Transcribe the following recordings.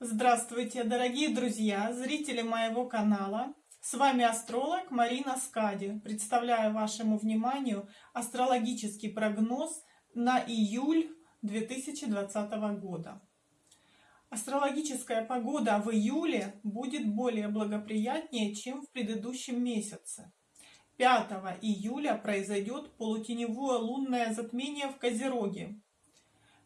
Здравствуйте, дорогие друзья, зрители моего канала. С вами астролог Марина Скади. Представляю вашему вниманию астрологический прогноз на июль 2020 года. Астрологическая погода в июле будет более благоприятнее, чем в предыдущем месяце. 5 июля произойдет полутеневое лунное затмение в Козероге,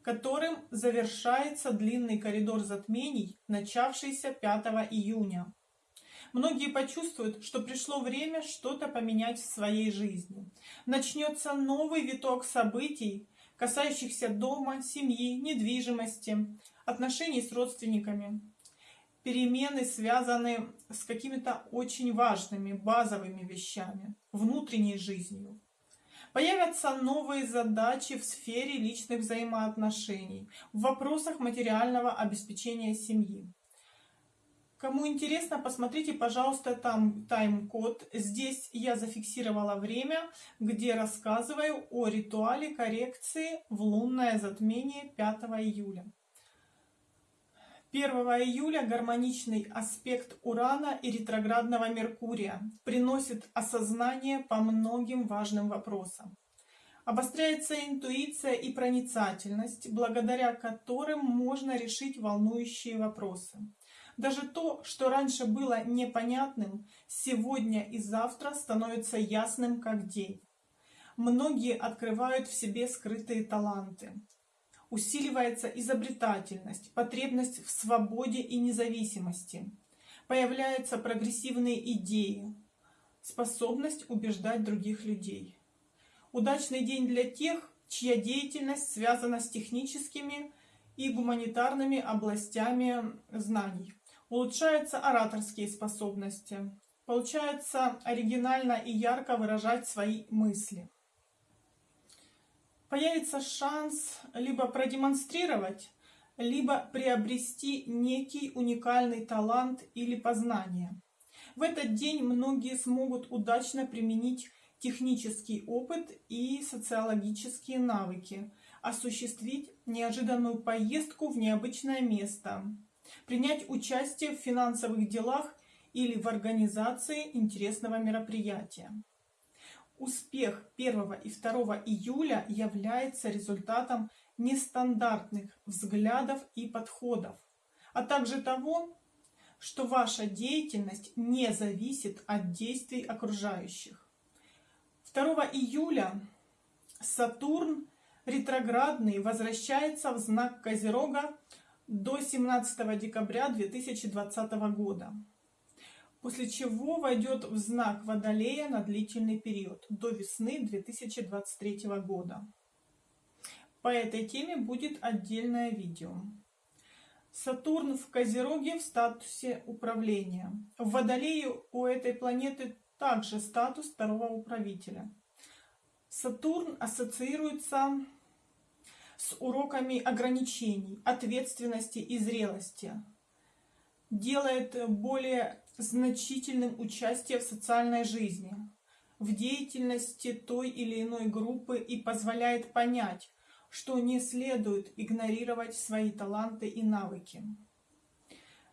которым завершается длинный коридор затмений, начавшийся 5 июня. Многие почувствуют, что пришло время что-то поменять в своей жизни. Начнется новый виток событий, касающихся дома, семьи, недвижимости, отношений с родственниками. Перемены связаны с какими-то очень важными, базовыми вещами, внутренней жизнью. Появятся новые задачи в сфере личных взаимоотношений, в вопросах материального обеспечения семьи. Кому интересно, посмотрите, пожалуйста, там тайм-код. Здесь я зафиксировала время, где рассказываю о ритуале коррекции в лунное затмение 5 июля. 1 июля гармоничный аспект Урана и ретроградного Меркурия приносит осознание по многим важным вопросам. Обостряется интуиция и проницательность, благодаря которым можно решить волнующие вопросы. Даже то, что раньше было непонятным, сегодня и завтра становится ясным как день. Многие открывают в себе скрытые таланты усиливается изобретательность, потребность в свободе и независимости, появляются прогрессивные идеи, способность убеждать других людей. Удачный день для тех, чья деятельность связана с техническими и гуманитарными областями знаний. Улучшаются ораторские способности. Получается оригинально и ярко выражать свои мысли появится шанс либо продемонстрировать, либо приобрести некий уникальный талант или познание. В этот день многие смогут удачно применить технический опыт и социологические навыки, осуществить неожиданную поездку в необычное место, принять участие в финансовых делах или в организации интересного мероприятия. Успех 1 и 2 июля является результатом нестандартных взглядов и подходов, а также того, что ваша деятельность не зависит от действий окружающих. 2 июля Сатурн ретроградный возвращается в знак Козерога до 17 декабря 2020 года после чего войдет в знак Водолея на длительный период, до весны 2023 года. По этой теме будет отдельное видео. Сатурн в Козероге в статусе управления. В Водолее у этой планеты также статус второго управителя. Сатурн ассоциируется с уроками ограничений, ответственности и зрелости. Делает более значительным участие в социальной жизни, в деятельности той или иной группы и позволяет понять, что не следует игнорировать свои таланты и навыки.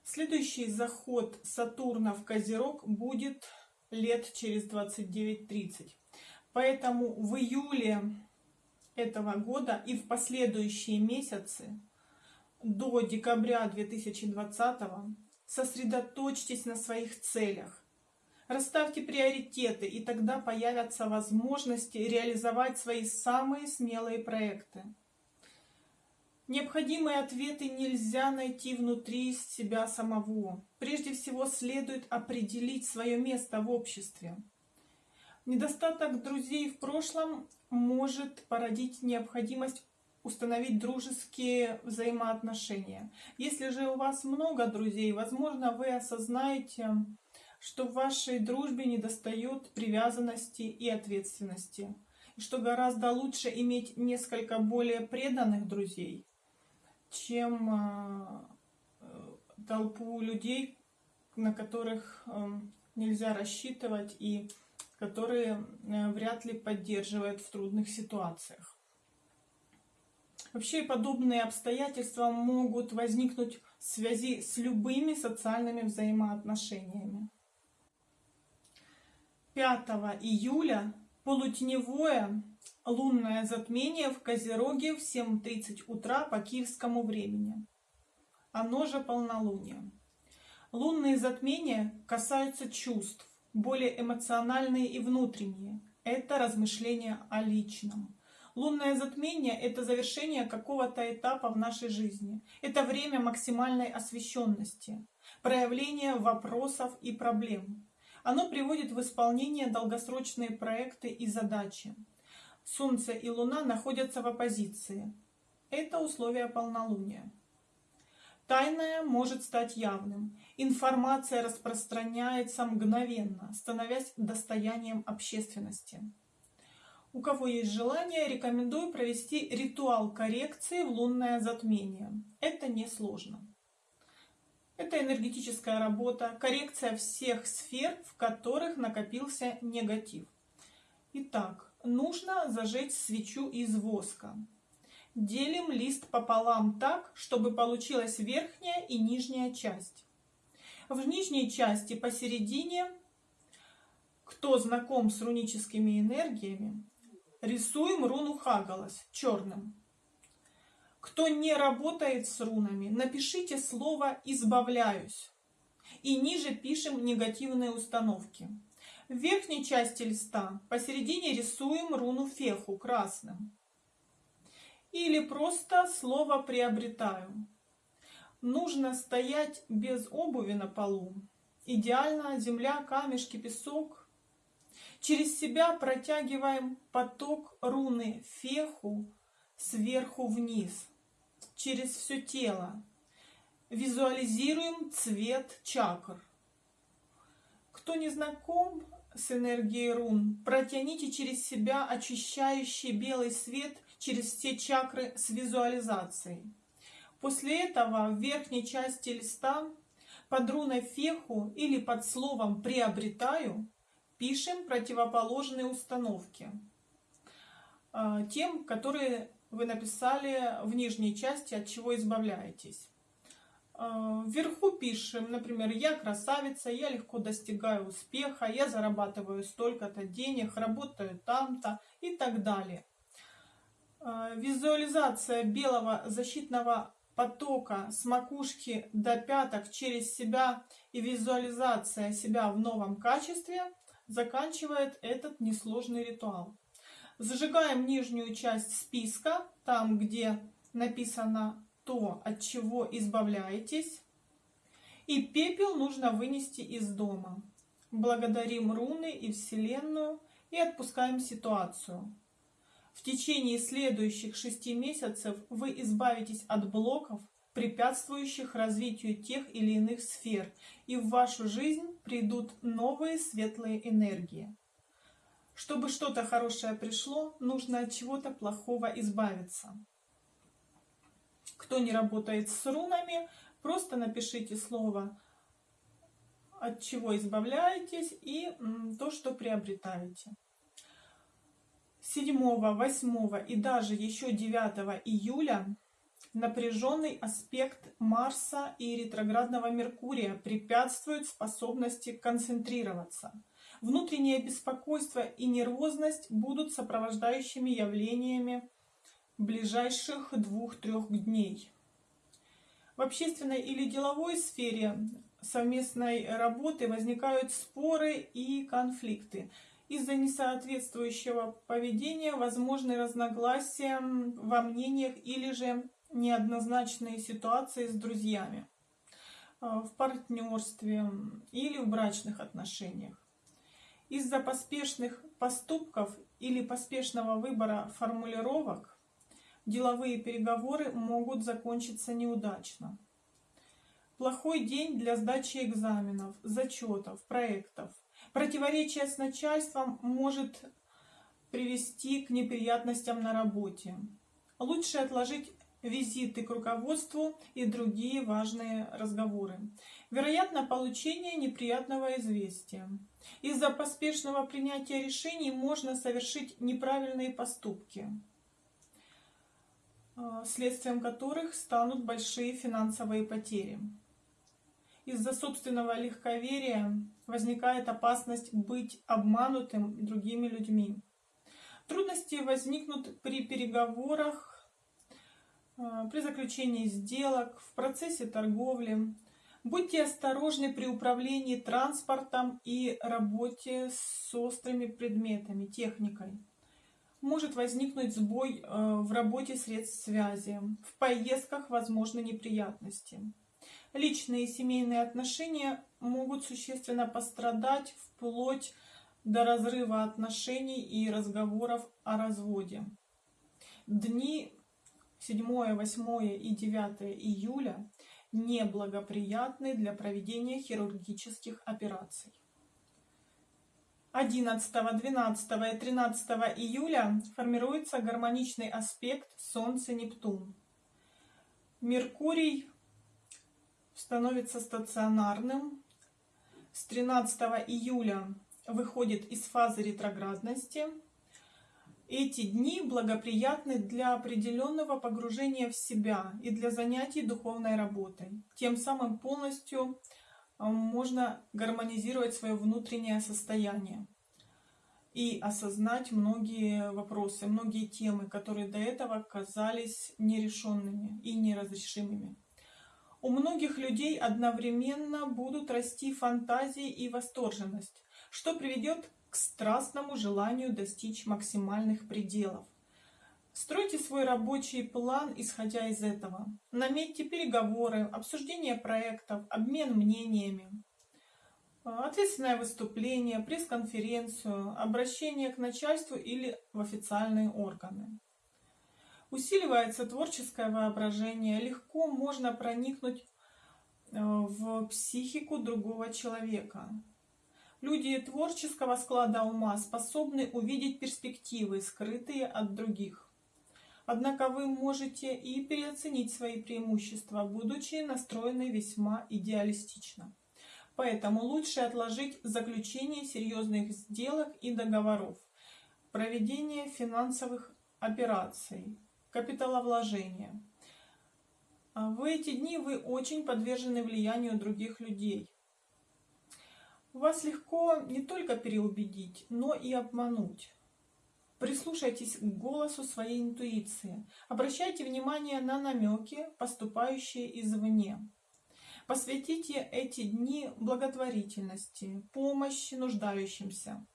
Следующий заход Сатурна в Козерог будет лет через 29-30. Поэтому в июле этого года и в последующие месяцы до декабря 2020 Сосредоточьтесь на своих целях. Расставьте приоритеты, и тогда появятся возможности реализовать свои самые смелые проекты. Необходимые ответы нельзя найти внутри себя самого. Прежде всего следует определить свое место в обществе. Недостаток друзей в прошлом может породить необходимость установить дружеские взаимоотношения. Если же у вас много друзей, возможно, вы осознаете, что в вашей дружбе недостает привязанности и ответственности. И что гораздо лучше иметь несколько более преданных друзей, чем э, толпу людей, на которых э, нельзя рассчитывать и которые э, вряд ли поддерживают в трудных ситуациях. Вообще подобные обстоятельства могут возникнуть в связи с любыми социальными взаимоотношениями. 5 июля полутеневое лунное затмение в Козероге в 7.30 утра по киевскому времени. Оно же полнолуние. Лунные затмения касаются чувств, более эмоциональные и внутренние. Это размышления о личном. Лунное затмение – это завершение какого-то этапа в нашей жизни. Это время максимальной освещенности, проявления вопросов и проблем. Оно приводит в исполнение долгосрочные проекты и задачи. Солнце и Луна находятся в оппозиции. Это условия полнолуния. Тайное может стать явным. Информация распространяется мгновенно, становясь достоянием общественности. У кого есть желание, рекомендую провести ритуал коррекции в лунное затмение. Это несложно. Это энергетическая работа, коррекция всех сфер, в которых накопился негатив. Итак, нужно зажечь свечу из воска. Делим лист пополам так, чтобы получилась верхняя и нижняя часть. В нижней части посередине, кто знаком с руническими энергиями, рисуем руну Хагалас черным. Кто не работает с рунами, напишите слово «избавляюсь». И ниже пишем негативные установки. В верхней части листа посередине рисуем руну Феху красным или просто слово «приобретаю». Нужно стоять без обуви на полу. Идеально земля, камешки, песок. Через себя протягиваем поток руны феху сверху вниз, через все тело. Визуализируем цвет чакр. Кто не знаком с энергией рун, протяните через себя очищающий белый свет через все чакры с визуализацией. После этого в верхней части листа под руной феху или под словом «приобретаю» пишем противоположные установки а, тем, которые вы написали в нижней части, от чего избавляетесь. А, вверху пишем, например, «Я красавица, я легко достигаю успеха, я зарабатываю столько-то денег, работаю там-то» и так далее. А, визуализация белого защитного потока с макушки до пяток через себя и визуализация себя в новом качестве заканчивает этот несложный ритуал. Зажигаем нижнюю часть списка, там где написано то, от чего избавляетесь. И пепел нужно вынести из дома. Благодарим руны и Вселенную и отпускаем ситуацию. В течение следующих шести месяцев вы избавитесь от блоков, препятствующих развитию тех или иных сфер, и в вашу жизнь придут новые светлые энергии. Чтобы что-то хорошее пришло, нужно от чего-то плохого избавиться. Кто не работает с рунами, просто напишите слово от чего избавляетесь и то, что приобретаете. 7, 8 и даже еще 9 июля напряженный аспект Марса и ретроградного Меркурия препятствует способности концентрироваться. Внутреннее беспокойство и нервозность будут сопровождающими явлениями ближайших двух-трех дней. В общественной или деловой сфере совместной работы возникают споры и конфликты. Из-за несоответствующего поведения возможны разногласия во мнениях или же неоднозначные ситуации с друзьями, э, в партнерстве или в брачных отношениях. Из-за поспешных поступков или поспешного выбора формулировок деловые переговоры могут закончиться неудачно. Плохой день для сдачи экзаменов, зачетов, проектов. Противоречие с начальством может привести к неприятностям на работе. Лучше отложить визиты к руководству и другие важные разговоры. Вероятно, получение неприятного известия. Из-за поспешного принятия решений можно совершить неправильные поступки. э, следствием которых станут большие финансовые потери. Из-за собственного легковерия возникает опасность быть обманутым другими людьми. Трудности возникнут при переговорах, при заключении сделок, в процессе торговли. Будьте осторожны при управлении транспортом и работе с острыми предметами, техникой. Может возникнуть сбой э, в работе средств связи. В поездках возможны неприятности. Личные и семейные отношения могут существенно пострадать вплоть до разрыва отношений и разговоров о разводе. Дни 7, 8 и 9 июля неблагоприятны для проведения хирургических операций. 11, 12 и 13 июля формируется гармоничный аспект Солнце-Нептун. Меркурий становится стационарным. С 13 июля выходит из фазы ретроградности. Эти дни благоприятны для определенного погружения в себя и для занятий духовной работой. Тем самым полностью э, можно гармонизировать свое внутреннее состояние и осознать многие вопросы, многие темы, которые до этого казались нерешенными и неразрешимыми. У многих людей одновременно будут расти фантазии и восторженность, что приведет к страстному желанию достичь максимальных пределов. Стройте свой рабочий план, исходя из этого. Наметьте переговоры, обсуждение проектов, обмен мнениями, ответственное выступление, пресс-конференцию, обращение к начальству или в официальные органы. Усиливается творческое воображение, легко можно проникнуть э, в психику другого человека. Люди творческого склада ума способны увидеть перспективы, скрытые от других. Однако вы можете и переоценить свои преимущества, будучи настроены весьма идеалистично. Поэтому лучше отложить заключение серьезных сделок и договоров, проведение финансовых операций, капиталовложения. А в эти дни вы очень подвержены влиянию других людей. Вас легко не только переубедить, но и обмануть. Прислушайтесь к голосу своей интуиции. Обращайте внимание на намеки, поступающие извне. Посвятите эти дни благотворительности, помощи нуждающимся.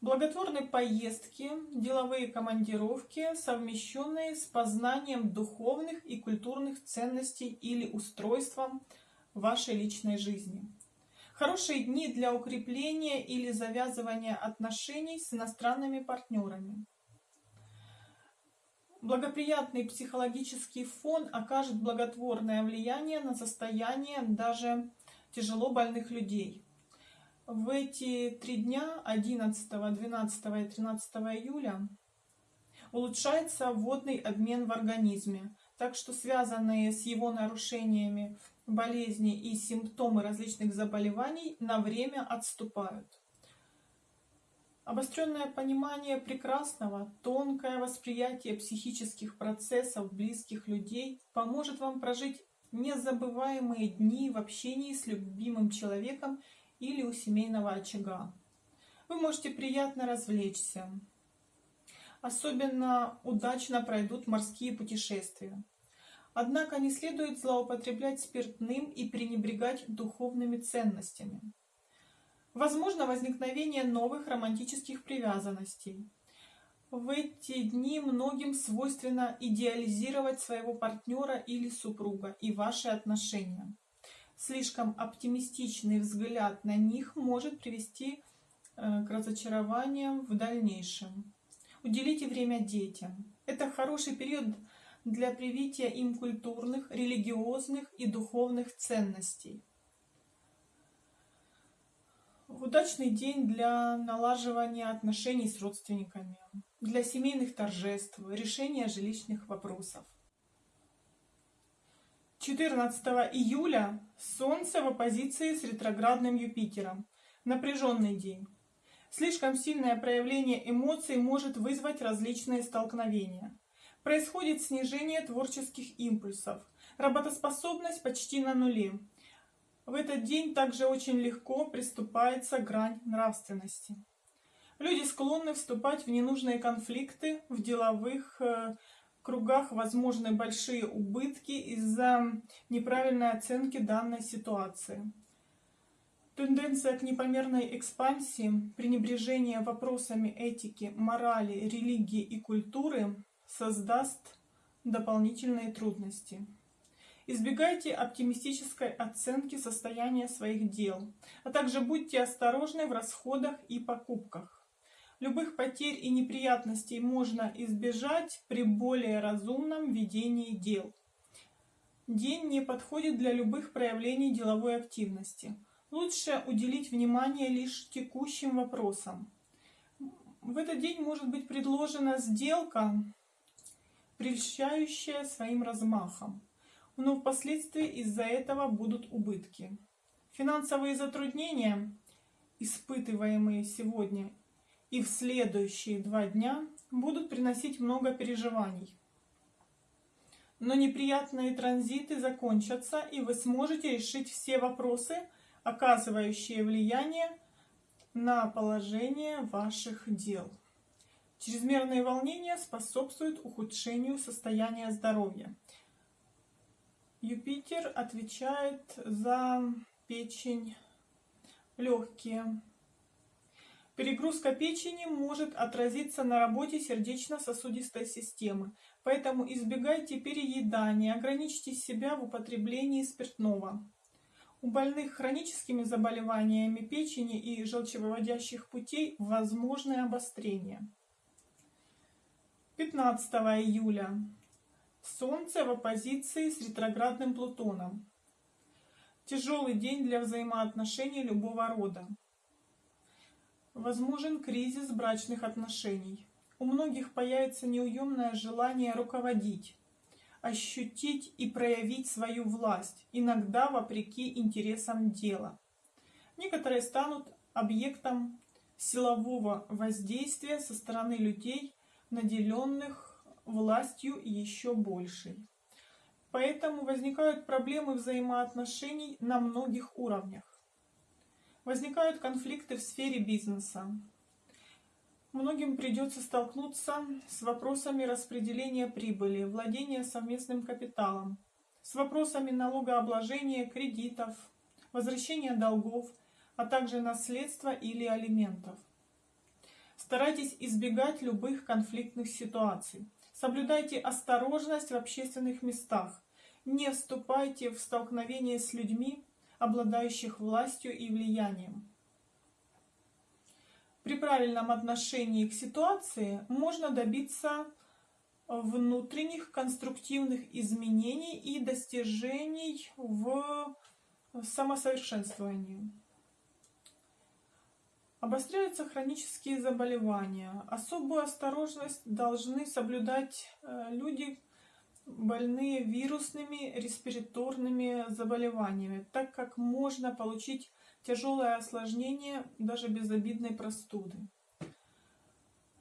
Благотворные поездки, деловые командировки, совмещенные с познанием духовных и культурных ценностей или устройством вашей личной жизни. Хорошие дни для укрепления или завязывания отношений с иностранными партнерами. Благоприятный психологический фон окажет благотворное влияние на состояние даже тяжело больных людей. В эти три дня, 11, 12 и 13 июля, улучшается водный обмен в организме, так что связанные с его нарушениями болезни и симптомы различных заболеваний на время отступают. Обостренное понимание прекрасного, тонкое восприятие психических процессов близких людей поможет вам прожить незабываемые дни в общении с любимым человеком или у семейного очага. Вы можете приятно развлечься. Особенно удачно пройдут морские путешествия. Однако не следует злоупотреблять спиртным и пренебрегать духовными ценностями. Возможно возникновение новых романтических привязанностей. В эти дни многим свойственно идеализировать своего партнера или супруга и ваши отношения. Слишком оптимистичный взгляд на них может привести э, к разочарованиям в дальнейшем. Уделите время детям. Это хороший период для привития им культурных, религиозных и духовных ценностей. Удачный день для налаживания отношений с родственниками, для семейных торжеств, решения жилищных вопросов. 14 июля Солнце в оппозиции с ретроградным Юпитером. Напряженный день. Слишком сильное проявление эмоций может вызвать различные столкновения. Происходит снижение творческих импульсов. Работоспособность почти на нуле. В этот день также очень легко приступается грань нравственности. Люди склонны вступать в ненужные конфликты, в деловых э, кругах возможны большие убытки из-за неправильной оценки данной ситуации. Тенденция к непомерной экспансии, пренебрежение вопросами этики, морали, религии и культуры создаст дополнительные трудности. Избегайте оптимистической оценки состояния своих дел, а также будьте осторожны в расходах и покупках. Любых потерь и неприятностей можно избежать при более разумном ведении дел. День не подходит для любых проявлений деловой активности – Лучше уделить внимание лишь текущим вопросам. В этот день может быть предложена сделка, прельщающая своим размахом, но впоследствии из-за этого будут убытки. Финансовые затруднения, испытываемые сегодня и в следующие два дня, будут приносить много переживаний. Но неприятные транзиты закончатся, и вы сможете решить все вопросы, оказывающие влияние на положение ваших дел. Чрезмерные волнения способствуют ухудшению состояния здоровья. Юпитер отвечает за печень, легкие. Перегрузка печени может отразиться на работе сердечно-сосудистой системы, поэтому избегайте переедания, ограничьте себя в употреблении спиртного. У больных хроническими заболеваниями печени и желчевыводящих путей возможны обострения. 15 июля. Солнце в оппозиции с ретроградным Плутоном. Тяжелый день для взаимоотношений любого рода. Возможен кризис брачных отношений. У многих появится неуемное желание руководить, ощутить и проявить свою власть, иногда вопреки интересам дела. Некоторые станут объектом силового воздействия со стороны людей, наделенных властью еще большей. Поэтому возникают проблемы взаимоотношений на многих уровнях. Возникают конфликты в сфере бизнеса, Многим придется столкнуться с вопросами распределения прибыли, владения совместным капиталом, с вопросами налогообложения, кредитов, возвращения долгов, а также наследства или алиментов. Старайтесь избегать любых конфликтных ситуаций. Соблюдайте осторожность в общественных местах. Не вступайте в столкновение с людьми, обладающих властью и влиянием. При правильном отношении к ситуации можно добиться внутренних конструктивных изменений и достижений в самосовершенствовании. Обостряются хронические заболевания. Особую осторожность должны соблюдать э, люди, больные вирусными респираторными заболеваниями, так как можно получить тяжелое осложнение даже безобидной простуды,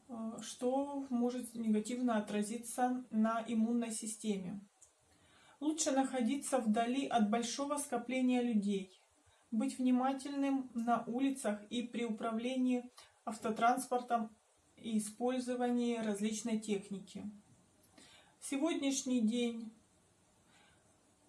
э, что может негативно отразиться на иммунной системе. Лучше находиться вдали от большого скопления людей, быть внимательным на улицах и при управлении автотранспортом и использовании различной техники. Сегодняшний день,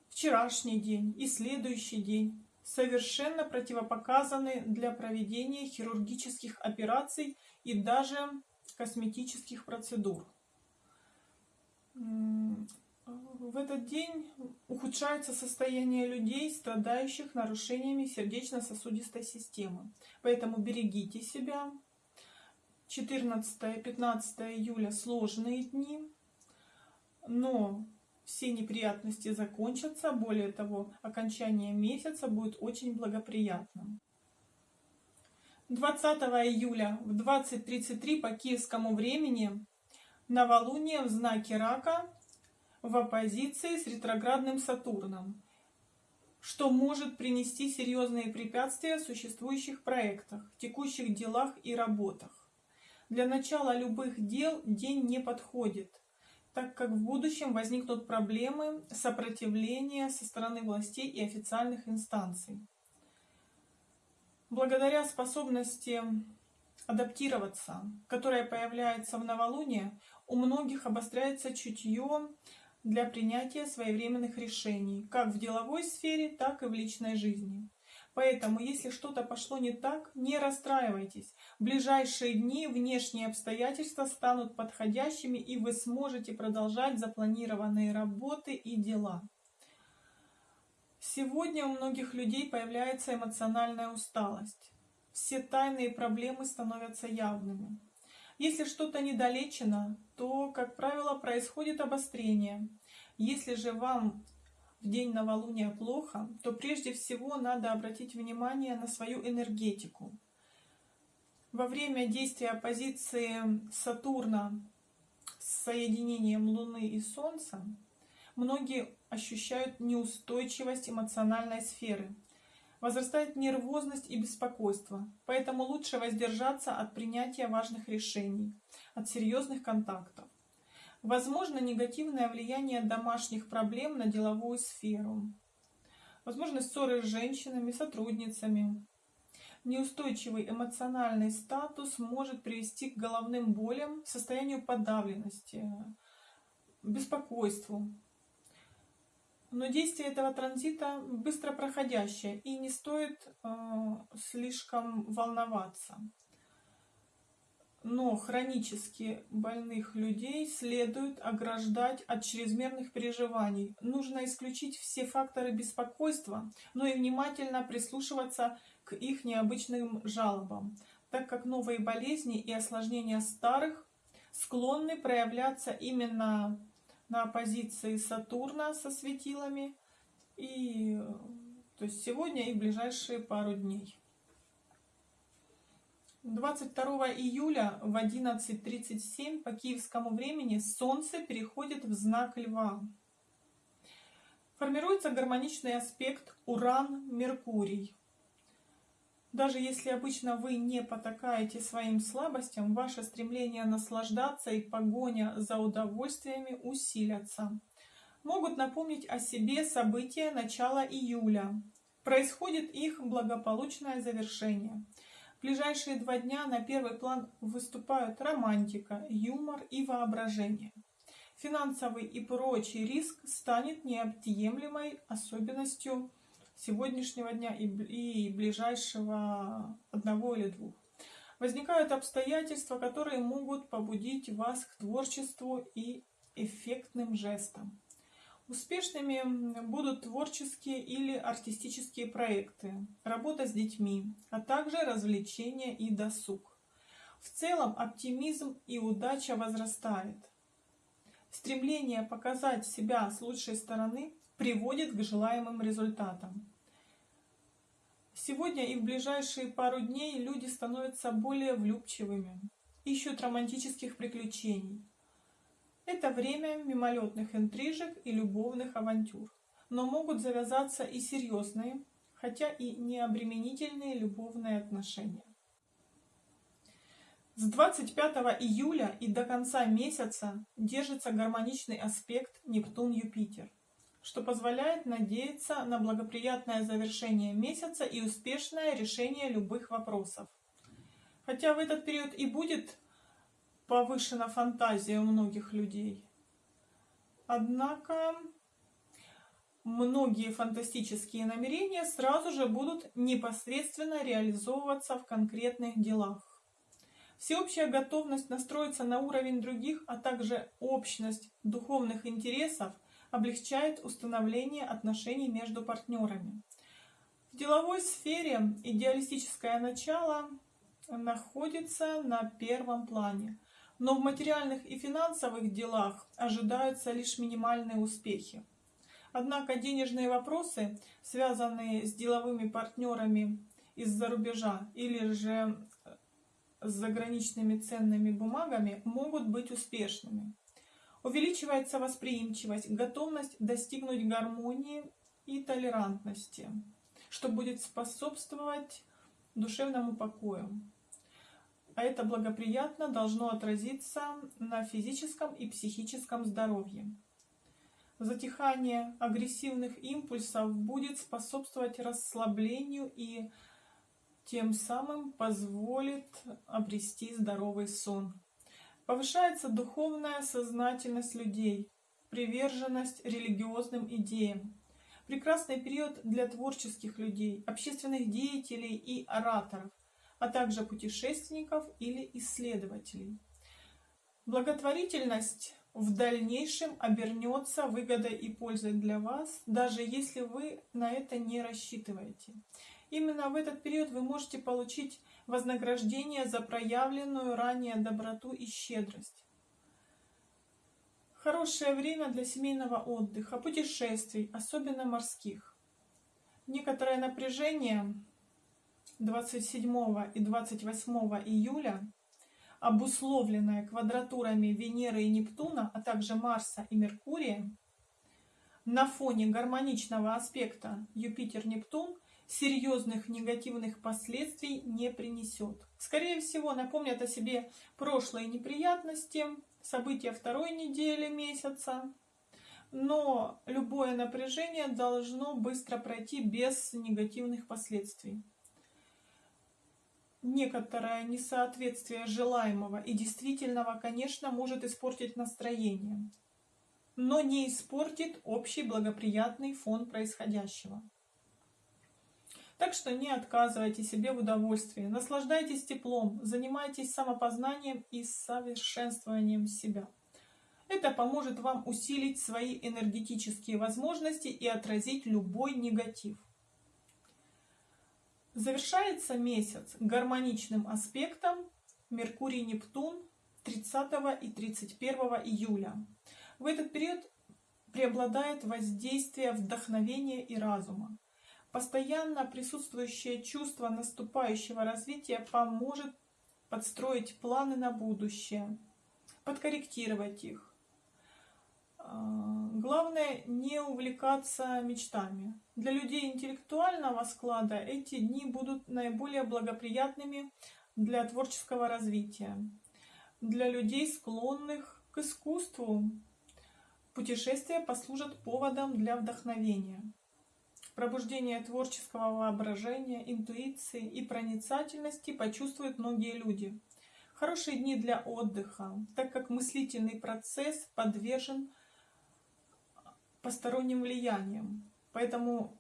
вчерашний день и следующий день совершенно противопоказаны для проведения хирургических операций и даже косметических процедур. В этот день ухудшается состояние людей, страдающих нарушениями сердечно-сосудистой системы. Поэтому берегите себя. 14-15 июля сложные дни, но все неприятности закончатся. Более того, окончание месяца будет очень благоприятным. 20 июля в 20.33 по киевскому времени новолуние в знаке Рака в оппозиции с ретроградным Сатурном, что может принести серьезные препятствия в существующих проектах, текущих делах и работах. Для начала любых дел день не подходит, так как в будущем возникнут проблемы сопротивления со стороны властей и официальных инстанций. Благодаря способности адаптироваться, которая появляется в новолуние, у многих обостряется чутье для принятия своевременных решений, как в деловой сфере, так и в личной жизни. Поэтому, если что-то пошло не так, не расстраивайтесь. В ближайшие дни внешние обстоятельства станут подходящими, и вы сможете продолжать запланированные работы и дела. Сегодня у многих людей появляется эмоциональная усталость. Все тайные проблемы становятся явными. Если что-то недолечено, то, как правило, происходит обострение. Если же вам в день новолуния плохо, то прежде всего надо обратить внимание на свою энергетику. Во время действия оппозиции Сатурна с соединением Луны и Солнца многие ощущают неустойчивость эмоциональной сферы. Возрастает нервозность и беспокойство, поэтому лучше воздержаться от принятия важных решений, от серьезных контактов. Возможно негативное влияние домашних проблем на деловую сферу. Возможно ссоры с женщинами, сотрудницами. Неустойчивый эмоциональный статус может привести к головным болям, состоянию подавленности, беспокойству. Но действие этого транзита быстро проходящее и не стоит э, слишком волноваться но хронически больных людей следует ограждать от чрезмерных переживаний. Нужно исключить все факторы беспокойства, но и внимательно прислушиваться к их необычным жалобам, так как новые болезни и осложнения старых склонны проявляться именно на позиции Сатурна со светилами, и, то есть сегодня и ближайшие пару дней. 22 июля в 11.37 по киевскому времени Солнце переходит в знак Льва. Формируется гармоничный аспект Уран-Меркурий. Даже если обычно вы не потакаете своим слабостям, ваше стремление наслаждаться и погоня за удовольствиями усилятся. Могут напомнить о себе события начала июля. Происходит их благополучное завершение – в ближайшие два дня на первый план выступают романтика, юмор и воображение. Финансовый и прочий риск станет неотъемлемой особенностью сегодняшнего дня и ближайшего одного или двух. Возникают обстоятельства, которые могут побудить вас к творчеству и эффектным жестам. Успешными будут творческие или артистические проекты, работа с детьми, а также развлечения и досуг. В целом оптимизм и удача возрастает. Стремление показать себя с лучшей стороны приводит к желаемым результатам. Сегодня и в ближайшие пару дней люди становятся более влюбчивыми, ищут романтических приключений, это время мимолетных интрижек и любовных авантюр. Но могут завязаться и серьезные, хотя и необременительные любовные отношения. С 25 июля и до конца месяца держится гармоничный аспект Нептун-Юпитер, что позволяет надеяться на благоприятное завершение месяца и успешное решение любых вопросов. Хотя в этот период и будет повышена фантазия у многих людей. Однако многие фантастические намерения сразу же будут непосредственно реализовываться в конкретных делах. Всеобщая готовность настроиться на уровень других, а также общность духовных интересов облегчает установление отношений между партнерами. В деловой сфере идеалистическое начало находится на первом плане – но в материальных и финансовых делах ожидаются лишь минимальные успехи. Однако денежные вопросы, связанные с деловыми партнерами из-за рубежа или же с заграничными ценными бумагами, могут быть успешными. Увеличивается восприимчивость, готовность достигнуть гармонии и толерантности, что будет способствовать душевному покою. а это благоприятно должно отразиться на физическом и психическом здоровье. Затихание агрессивных импульсов будет способствовать расслаблению и тем самым позволит обрести здоровый сон. Повышается духовная сознательность людей, приверженность религиозным идеям. Прекрасный период для творческих людей, общественных деятелей и ораторов, а также путешественников или исследователей. Благотворительность в дальнейшем обернется выгодой и пользой для вас, даже если вы на это не рассчитываете. Именно в этот период вы можете получить вознаграждение за проявленную ранее доброту и щедрость. Хорошее время для семейного отдыха, путешествий, особенно морских. Некоторое напряжение 27 и 28 июля, обусловленное квадратурами Венеры и Нептуна, а также Марса и Меркурия, на фоне гармоничного аспекта Юпитер-Нептун – серьезных негативных последствий не принесет. Скорее всего, напомнят о себе прошлые неприятности, события второй недели месяца, но любое напряжение должно быстро пройти без негативных последствий. Некоторое несоответствие желаемого и действительного, конечно, может испортить настроение, но не испортит общий благоприятный фон происходящего. Так что не отказывайте себе в удовольствии, наслаждайтесь теплом, занимайтесь самопознанием и совершенствованием себя. Это поможет вам усилить свои энергетические возможности и отразить любой негатив. Завершается месяц гармоничным аспектом Меркурий-Нептун 30 и 31 июля. В этот период преобладает воздействие вдохновения и разума. Постоянно присутствующее чувство наступающего развития поможет подстроить планы на будущее, подкорректировать их. А, главное не увлекаться мечтами. Для людей интеллектуального склада эти дни будут наиболее благоприятными для творческого развития. Для людей, склонных к искусству, путешествия послужат поводом для вдохновения пробуждение творческого воображения, интуиции и проницательности почувствуют многие люди. Хорошие дни для отдыха, так как мыслительный процесс подвержен посторонним влияниям, поэтому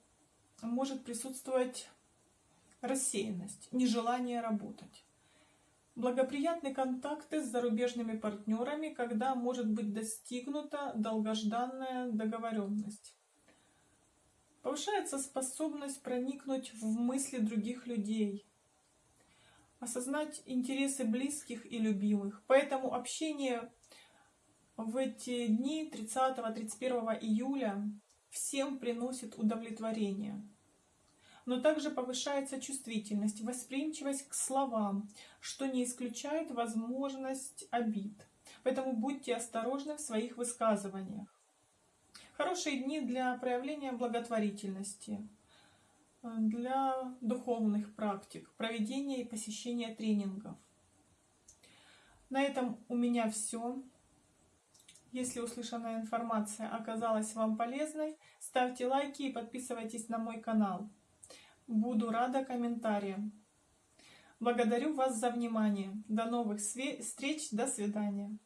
может присутствовать рассеянность, нежелание работать. Благоприятны контакты с зарубежными партнерами, когда может быть достигнута долгожданная договоренность. Повышается способность проникнуть в мысли других людей, осознать интересы близких и любимых. Поэтому общение в эти дни 30-31 июля всем приносит удовлетворение. Но также повышается чувствительность, восприимчивость к словам, что не исключает возможность обид. Поэтому будьте осторожны в своих высказываниях. Хорошие дни для проявления благотворительности, для духовных практик, проведения и посещения тренингов. На этом у меня все. Если услышанная информация оказалась вам полезной, ставьте лайки и подписывайтесь на мой канал. Буду рада комментариям. Благодарю вас за внимание. До новых встреч. До свидания.